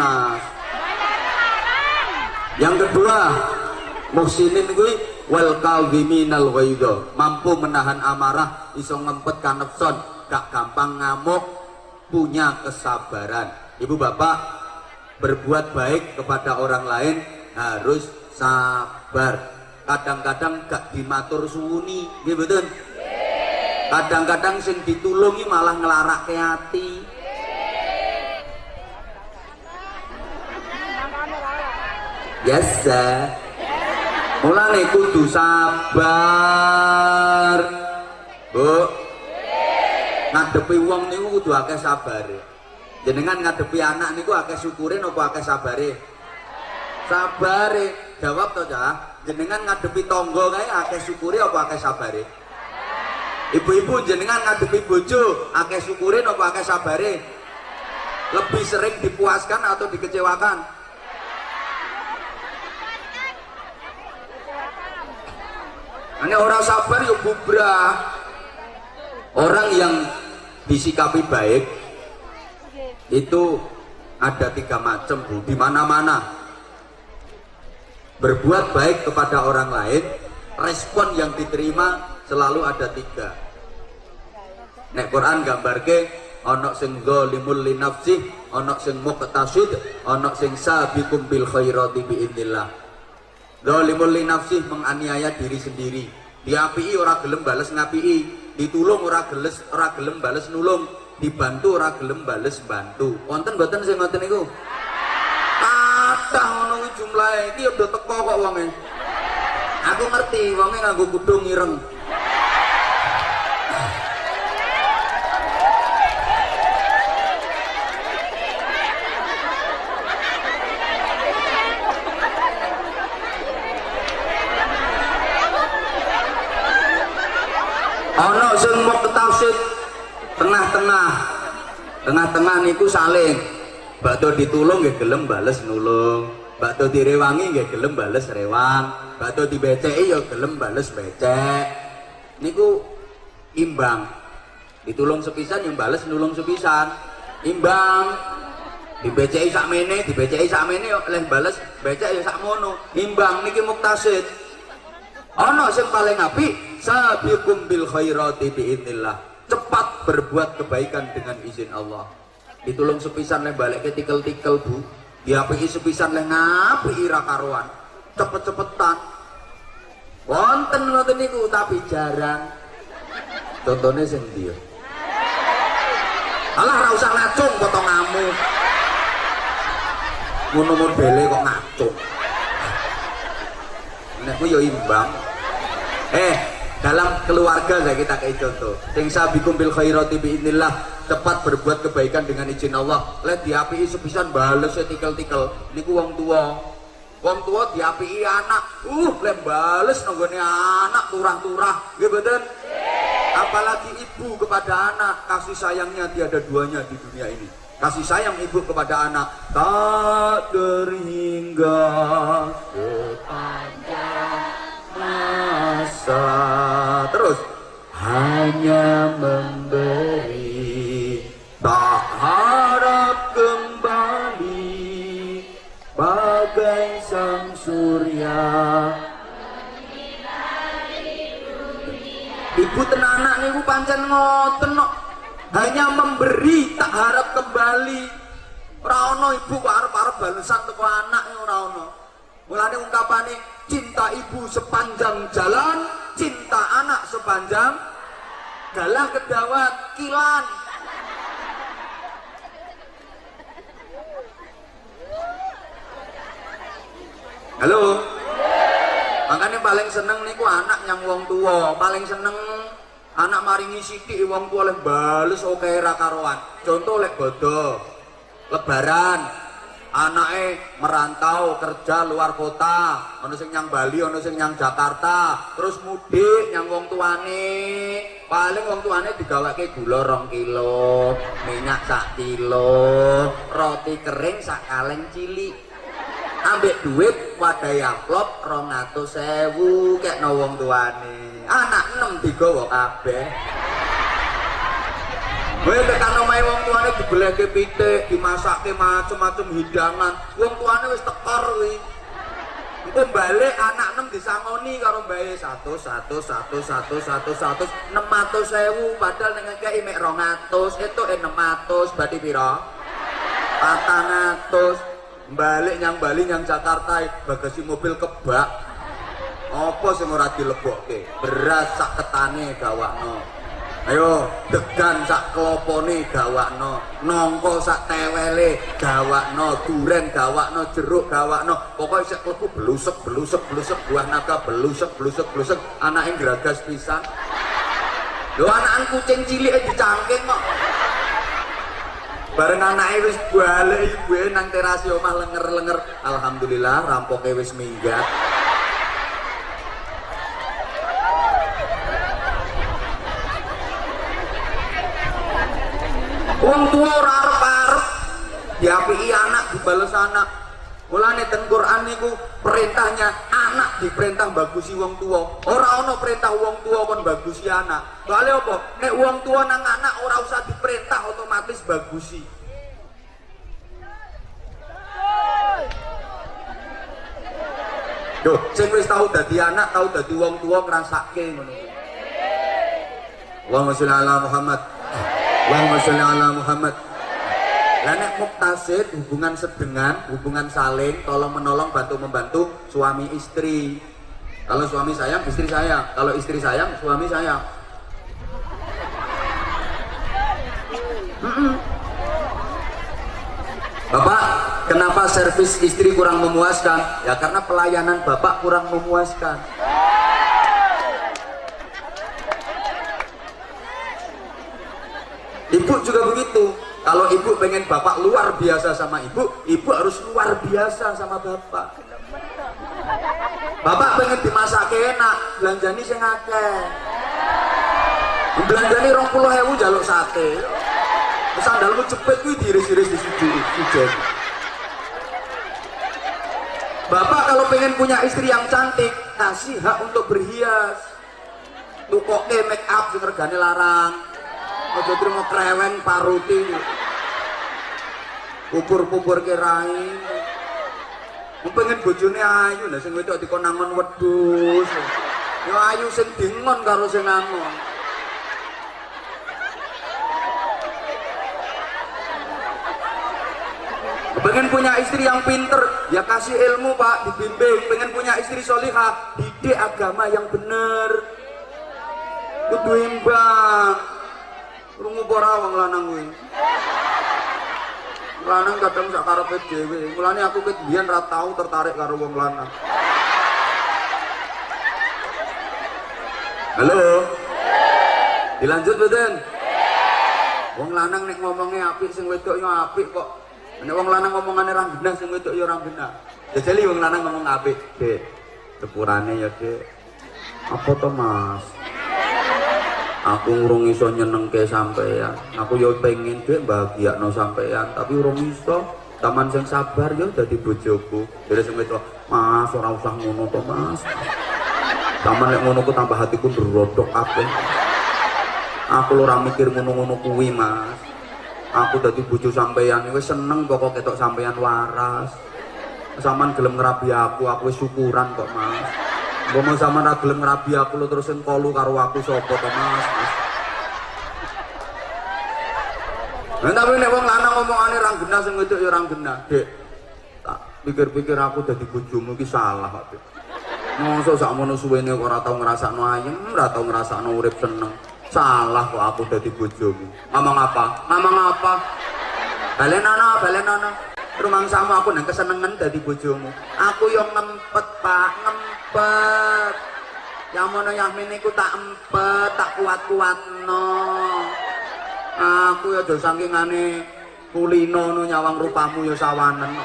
panas. Yang kedua muhsinin kuwi wal kadhiminal ghaidha mampu menahan amarah iso ngempet kanepson. Gak gampang ngamuk punya kesabaran. Ibu bapak berbuat baik kepada orang lain harus sabar. Kadang-kadang gak dimatur suwuni nggih betul kadang-kadang sing ditulungi malah ngelarak ke hati biasa mulane kudu sabar. Bu. Ngadepi wong niku kudu akeh sabare. Jenengan ngadepi anak niku akeh syukure napa akeh sabare? Sabare. Jawab to cah jenengan ngadepi tonggo kae akeh syukure apa akeh sabare? Ibu-ibu jenengan ngadepi bojo akeh syukure napa akeh sabare? Lebih sering dipuaskan atau dikecewakan Ini orang sabar yuk bubrah. Orang yang disikapi baik itu ada tiga macam bu. Di mana mana berbuat baik kepada orang lain respon yang diterima selalu ada tiga. Nek Quran gambar ke onok sing zalimul li nafsi onok sing muqtasid onok sing sabiqum bil khairati biidznillah zalimul li nafsi menganiaya diri sendiri. Diapi ora gelem bales ngapi ditulung ora geles ora gelem bales nulung. Dibantu ora gelem bales bantu. Wonten mboten sing ngoten niku? Kathah ngono jumlahe. Iki udah teko kok wonge. Aku ngerti wonge nganggo kudung ireng ana sing mau tafsir tengah-tengah. Tengah-tengah niku saling. Bakdo ditulung nggih gelem bales nulung. Bakdo direwangi nggih gelem bales rewang. Bakdo dibeceki ya gelem bales becek. Niku imbang. Ditulung sepisan yang bales nulung sepisan. Imbang. Dibeceki sak mene dibeceki sak mene oleh bales becek ya sak mono imbang niki muktasid. Ana sing paling apik sabiqum bil khairati biidznillah cepat berbuat kebaikan dengan izin Allah. Ditulung sepisan leh balik ke tikel-tikel bu. Diapi sepisan leh ngapi ira karuan. Cepet-cepetan. Wonten ngoten niku tapi jarang. Contohnya sing dia. Alah ora usah ngacung potong ngamu ngono modele kok ngacung. Nek yo imbang. Eh dalam keluarga saya kita kayak contoh. Sing sabikum bil khairati biidznillah cepat berbuat kebaikan dengan izin Allah. Lihat diapi sepisan bales tikel-tikel. Niku wong tua. Wong tua diapi anak. Uh lem bales nonggone anak turah-turah. Ya betul apalagi ibu kepada anak. Kasih sayangnya tiada duanya di dunia ini. Kasih sayang ibu kepada anak. Tak terhingga sepanjang masa terus? Hanya memberi tak harap kembali bagai sang surya. Ibu tenanak niku pancen ngoten hanya memberi tak harap kembali. Ora ibu kok arep-arep balesan teko anak ora ono. Mulane ungkapane cinta ibu sepanjang jalan cinta anak sepanjang galah kedawat kilan. Halo? Makanya paling seneng niku anak yang wong tua paling seneng anak maringi sidik wong tua oleh bales oke rakaroan contoh lek bodoh lebaran anaknya merantau kerja luar kota ono sing nyang Bali ono sing nyang Jakarta terus mudik nyang wong tuane. Paling wong tuane digawake gula rong kilo minyak sak kilo roti kering sak kaleng cilik. Ambek duit wadai amplop rong atau sewu kayak no wong tuane. Anak enam digawa kabeh Kowe tekan omahe wong tuane dibelehke pitik, dimasakke macem-macem hidangan. Wong tuane wis tekor kuwi. Engko balik anak enam disangoni karo mbae 100 100 100 100 100 100 600.000 padahal ning ngekeki mek 200 itu 600 berarti pira? 400 balik nyang Bali nyang Jakarta bagasi mobil kebak apa sing ora dilebokke beras sak ketane gawakno ayo degan sak klopone gawakno nongko sak tewele gawakno duren gawakno jeruk gawakno. Pokoknya sik klebu belusek belusek belusek buah naga belusek belusek belusek. Anake gragas pisan. Lho anakan kucing cilik dicangking kok. Bareng anake wis balik ibuke nang terasi omah lenger-lenger. Alhamdulillah rampoke wis minggat Wong tua ora arep-arep diapiki anak dibales anak. Mulane ten Quran niku perintahnya anak diperintah bagusi wong tua. Ora ana perintah wong tua kon bagusi anak. Soalnya apa? Nek wong tua nang anak ora usah diperintah otomatis bagusi. Duh, sing wis tau dadi anak, tau dadi wong tua ngrasake ngono. Allahumma sholli ala Muhammad. Allahumma sholli ala Muhammad. Lah muktasid hubungan sedengan, hubungan saling, tolong menolong, bantu membantu suami istri. Kalau suami sayang, istri sayang. Kalau istri sayang, suami sayang. Bapak, kenapa servis istri kurang memuaskan? Ya karena pelayanan Bapak kurang memuaskan. Ibu juga begitu. Kalau ibu pengen bapak luar biasa sama ibu, ibu harus luar biasa sama bapak. Bapak pengen dimasak enak, belanjani sing akeh. Belanjani rong puluh hewu jaluk sate. Sandalmu cepet kuwi diiris-iris di hujan. Bapak kalau pengen punya istri yang cantik, kasih hak untuk berhias. Tukoke make up sing larang. Aja terima kreweng paruti. Pupur-pupur kirai. Mau pengen bojone ayu, lah sing wedok dikon nangon wedhus. Ya ayu sing dingon karo sing. Pengen punya istri yang pinter, ya kasih ilmu pak, dibimbing. Pengen punya istri solihah, didik agama yang bener. Kudu imbang. Rungu ora wong lanang kuwi. Lanang kadang sak karepe dhewe. Mulane aku ket biyen ra tau tertarik karo wong lanang. Halo. Dilanjut mboten? Wong lanang nek ngomongnya apik sing wedok yo apik kok. Nek wong lanang ngomongane ra genah sing wedok yo ra genah. Jajali wong lanang ngomong apik, Dek. Sepurane ya, Dek. Apa to, Mas? Aku urung iso nyenengke sampean aku yo pengen dek bahagia no sampean tapi urung iso. Taman sing sabar yo dadi bojoku. Dari sing itu mas ora usah ngono to mas. Taman lek ngono ku tambah hatiku berodok kabeh. Aku ora mikir ngono-ngono kuwi mas. Aku dadi bojo sampean wis seneng pokok ketok sampean waras. Saman gelem ngerabi aku aku syukuran kok mas Mau sama ra gelem ngerabi aku lo terusin kolu karo aku sopo Mas. Nah, tapi nek wong lanang ngomongane ra genah sing wedok ya ra genah, Dek. Tak pikir-pikir aku dadi bojomu ki salah kok, Dek. Mosok sakmono suwene kok ora tau ngrasakno ayem, ora tau ngrasakno urip seneng. Salah kok aku dadi bojomu. Ngomong apa? Ngomong apa? Balenono, balenono. Rumangsamu aku nang kesenengan dadi bojomu. Aku yang ngempet, Pak, ngempet empet yang mana yang ini ku tak empet tak kuat-kuat no aku ya do saking ane kulino no nyawang rupamu ya sawanen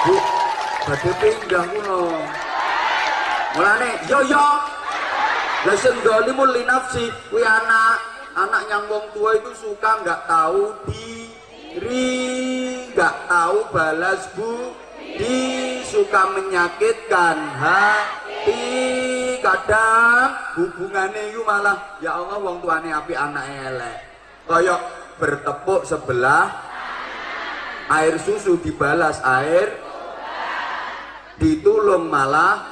Bu, badhe pindah kuno. Mulane yo yo. Lah sing dolimu li nafsi kuwi anak. Anak yang wong tua itu suka nggak tahu diri nggak tahu balas budi suka menyakitkan hati. Kadang hubungannya itu malah ya Allah wong tuane api anak elek. Koyok bertepuk sebelah air susu dibalas air ditulung malah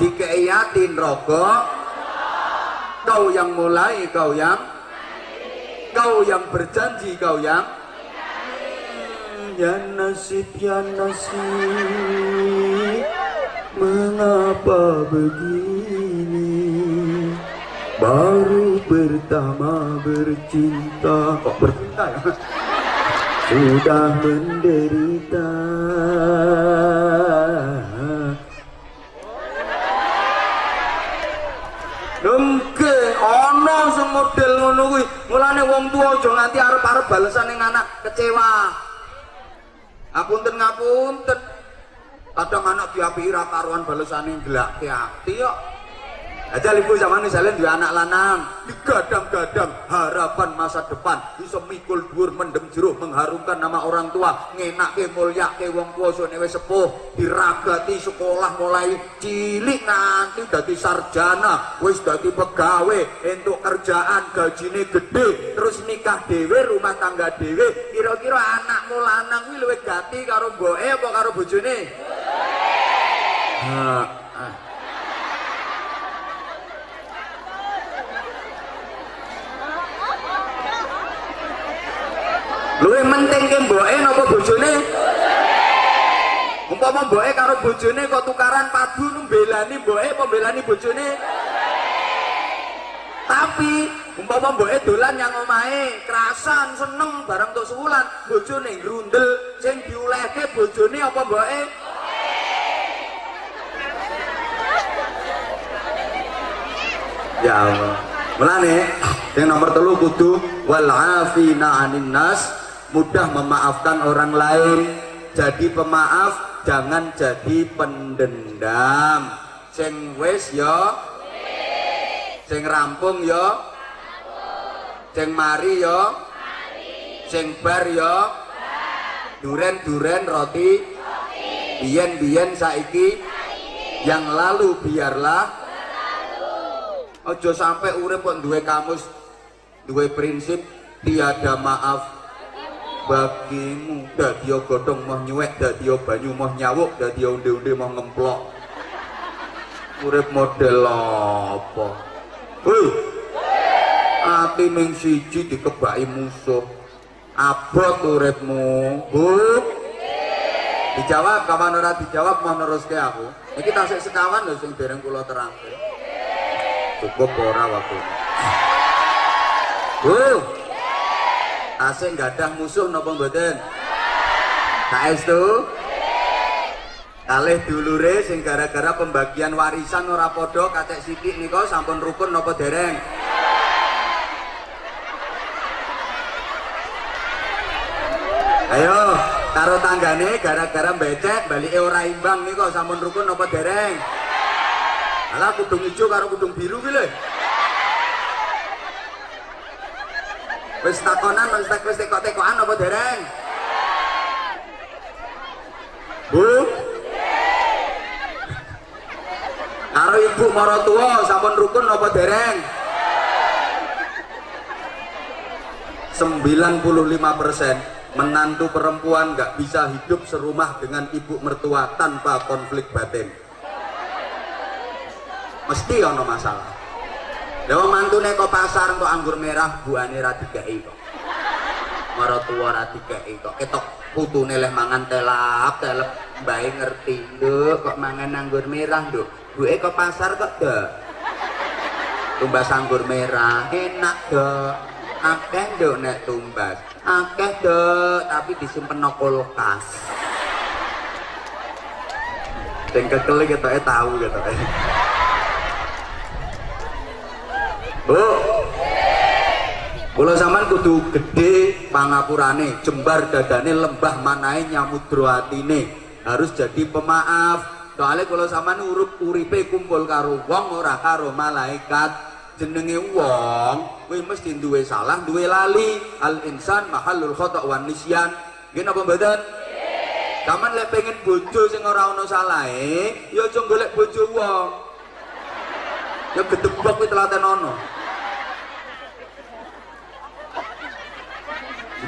dikeiatin rokok kau yang mulai kau yang kau yang berjanji kau yang ya nasib ya nasib. Mengapa begini? Baru pertama bercinta. Kok bercinta ya? Sudah menderita model ngono kuwi. Mulane wong tuwa aja nganti arep-arep balesan ning anak kecewa. Ngapunten ngapunten. Kadang anak diapiki ra karuan balesane gelake ati kok. Aja ibu zaman misalnya dua anak lanang. Digadang-gadang harapan masa depan. Bisa mikul dhuwur mendem jeruk mengharumkan nama orang tua. Ngenak ke mulia ke wong tua so newe sepuh. Diragati sekolah mulai cilik nanti dadi sarjana. Wis dadi pegawai. Untuk kerjaan gajine gede terus nikah dewe rumah tangga dewe kira-kira anakmu lanang kuwi luwih gati karo mboke apa karo bojone? Nah, Luwe penting ke mboke napa bojone? Umpama mboke karo bojone kok tukaran padu mbelani mboke apa mbelani bojone? Tapi umpama mboke dolan yang omahe, kerasan seneng bareng tok sewulan, bojone grundel sing diulehke bojone apa mboke? Ya Allah. Mulane yang nomor telu kudu wal afina anin nas mudah memaafkan orang lain. Jadi pemaaf jangan jadi pendendam. Sing wis yo. Sing rampung yo. Sing mari yo. Sing bar yo. Duren-duren roti. Biyen-biyen saiki. Yang lalu biarlah. Ojo sampai urip kok duwe kamus, duwe prinsip tiada maaf bagimu. Dadi godhong mau nyuwek, dadi banyu mau nyawuk, dadi unde-unde mau ngemplok. Urip model apa? Hei. Ati ming siji dikebaki musuh. Abot uripmu. Bu. Dijawab kapan ora dijawab mau neruske aku. Iki tasik sekawan lho sing dereng kula terangke cukup ora waktu Bu asing gadah musuh napa mboten? Saestu kalih dulure sing gara-gara pembagian warisan ora padha kacek sithik nika sampun rukun napa dereng? Ayo karo tanggane gara-gara becek balik ora imbang nika sampun rukun napa dereng? Alah kudung hijau karo kudung biru ki lho. Wis takonan tak wis tekok-tekokan apa dereng? Bu. Karo ibu marotua sampun rukun apa dereng? 95% menantu perempuan nggak bisa hidup serumah dengan ibu mertua tanpa konflik batin mesti ono masalah Dewa mantune kok pasar untuk anggur merah buane ra dikeki kok. Marotua ra dikeki kok. Ketok putune leh mangan telap, telep bae ngerti, Nduk, kok mangan anggur merah, Nduk. Buke kok pasar kok, Dok. Tumbas anggur merah, enak, Dok. Akeh, Nduk, nek tumbas. Akeh, Dok, tapi disimpen no kulkas. Sing kekel ketoke tahu ketoke. Bu. Kula sampean kudu gede pangapurane, jembar dadane, lembah manahe nyamudra atine. Harus jadi pemaaf. Soalnya kalau sampean urip uripe kumpul karo wong ora karo malaikat. Jenenge wong kuwi mesti duwe salah, duwe lali. Al insan mahallul khata' wan nisyan. Nggih napa mboten? Kaman lek pengen bojo sing ora ana salahe, ya aja golek bojo wong. Ya gedebak kuwi telaten ana.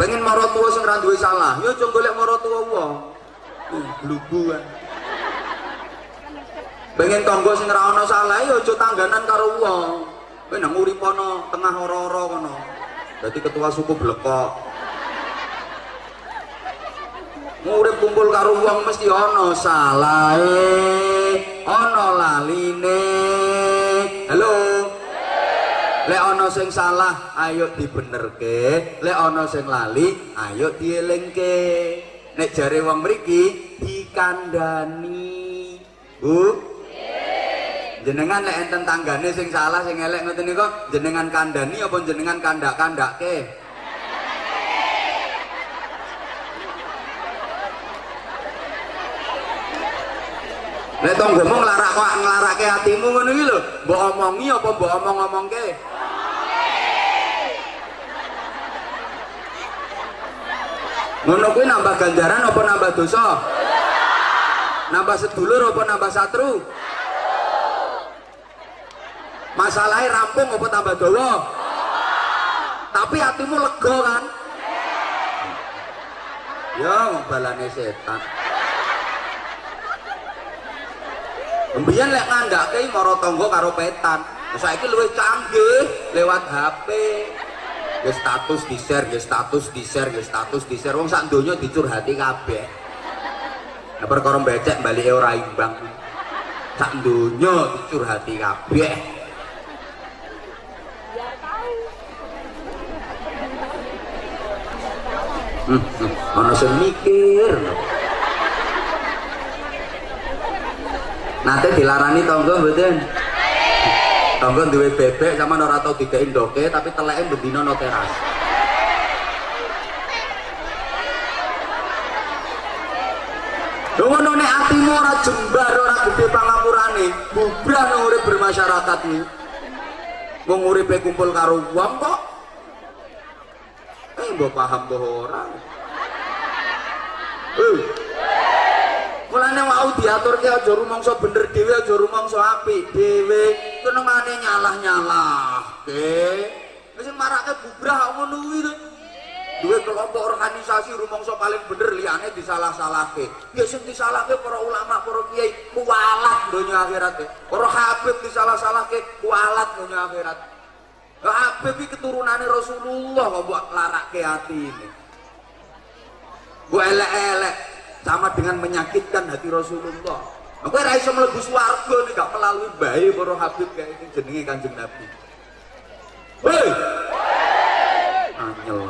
Pengen marot tua sing ra duwe salah, ya aja golek marot tua wong. Glubu kan. Pengen tangga sing ra ana salah, ya aja tangganan karo wong. Kowe nang urip ana tengah ora-ora kono. Dadi ketua suku blekok. Ngurip kumpul karo wong mesti ana salahe, ana laline. Halo. Lek ana sing salah, ayo dibenerke. Lek ana sing lali, ayo dielingke. Nek jare wong mriki dikandani. Bu? Jenengan lek enten tanggane sing salah sing elek ngoten niku jenengan kandani apa jenengan kandak-kandakke? Lek tanggamu nglarak kok nglarake atimu ngono iki lho, mbok omongi apa mbok omong-omongke? Ngono kuwi nambah ganjaran apa nambah dosa? Nambah sedulur apa nambah satru? Masalahnya rampung apa tambah dawa? Tapi hatimu lega kan? Ya, balane setan. Mbiyen lek ngandake mara tangga karo petan. Saiki luwih canggih lewat HP. Ya status di-share, ya status di-share, ya status di-share. Wong sak donya dicurhati kabeh. Nah, perkara becek balike ora imbang. Sak donya dicurhati kabeh. Hmm, hmm. ana sing mikir. Nate dilarani tangga mboten? Tangga duwe bebek sama ora tau digawe ndoke tapi teleke bendina no teras. Ngono nek atimu ora jembar ora gede pangapurane, bubrah nang urip bermasyarakat iki. Wong uripe kumpul karo wong kok. Eh, mbok paham mbok ora. Eh. Mulane mau diaturke aja rumangsa bener dhewe aja rumangsa apik dhewe. Kenengane nyalah-nyalahke. Wis marake bubrah ngono to. Duwe kelompok organisasi rumangsa paling bener liyane disalah-salahke. Ya sing disalahke para ulama, para kiai kualat donya akhirat. Para habib disalah-salahke kualat donya akhirat. Lah Habib iki keturunane Rasulullah kok mbok larake atine. Mbok elek-elek sama dengan menyakitkan hati Rasulullah. Aku ora iso mlebu swarga nek gak melalui bae para Habib kayak ini jenenge Kanjeng Nabi. Hei! Anyel.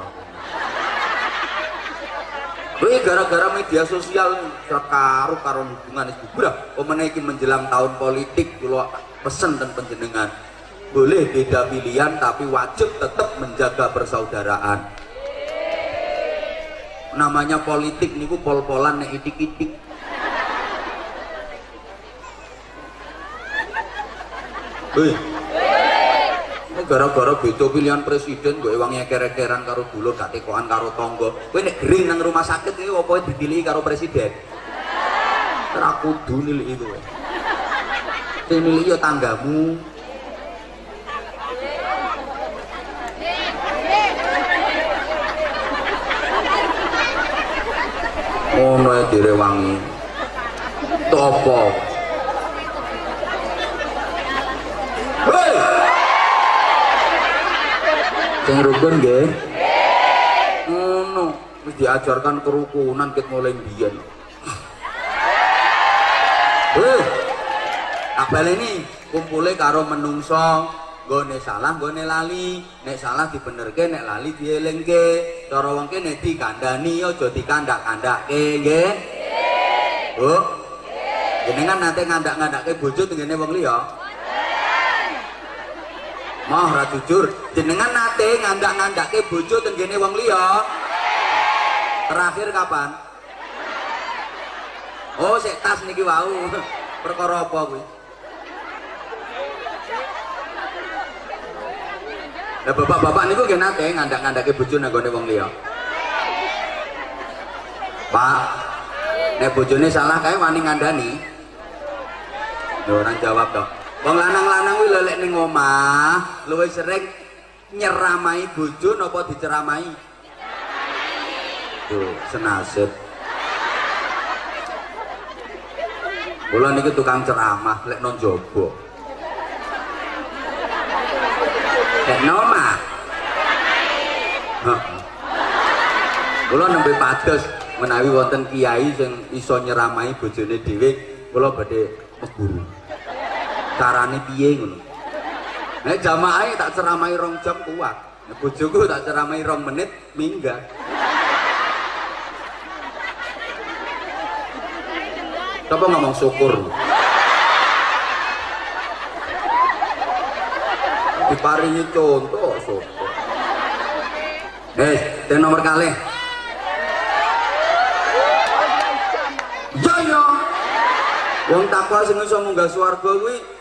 Kuwi gara-gara media sosial karo karo hubungan itu bubrah. Omene iki menjelang tahun politik kula pesen dan penjenengan. Boleh beda pilihan tapi wajib tetap menjaga persaudaraan. Namanya politik niku pol-polan nek itik-itik. Hei. gara-gara beda pilihan presiden gue wangi eker-ekeran karo dulur gak tekoan karo tonggo gue nek gering nang rumah sakit ini apa dipilih karo presiden ora kudu nilai itu sing milih ya tanggamu ngono ya direwangi. Topo. Sing rukun nggih? Ngono. Wis diajarkan kerukunan ket mulai biyen eh tak baleni kumpule karo menungso nggone salah nggone lali. Nek salah dibenerke nek lali dielingke. Cara wong kene dikandani aja dikandak-kandakke nggih? Bu? Jenengan nate ngandak-ngandakke bojo tengene wong liya? Mah ra jujur, jenengan nate ngandak-ngandake bojo tenggene wong liya. Terakhir kapan? Oh, sik tas niki wau. Perkara apa kuwi? Lah bapak-bapak niku nggih nate ngandak-ngandake bojo nang gone wong liya. Pak, nek bojone salah kae wani ngandani Lho orang jawab dong. Wong lanang-lanang kuwi lelek ning omah, luwih sering nyeramai bojo napa diceramai? Tuh, senasib. Kula niki tukang ceramah lek non jobo. Lek nomah. Kula nembe pados menawi wonten kiai sing iso nyeramai bojone dhewe, kula badhe meguru. Carane piye ngono? Nek jamaah tak ceramai rong jam kuat. Nek bojoku tak ceramai rong menit minggat. Coba ngomong syukur. Diparingi contoh. Eh, ten nomor kali. Yo yo. Wong takwa sing iso munggah swarga kuwi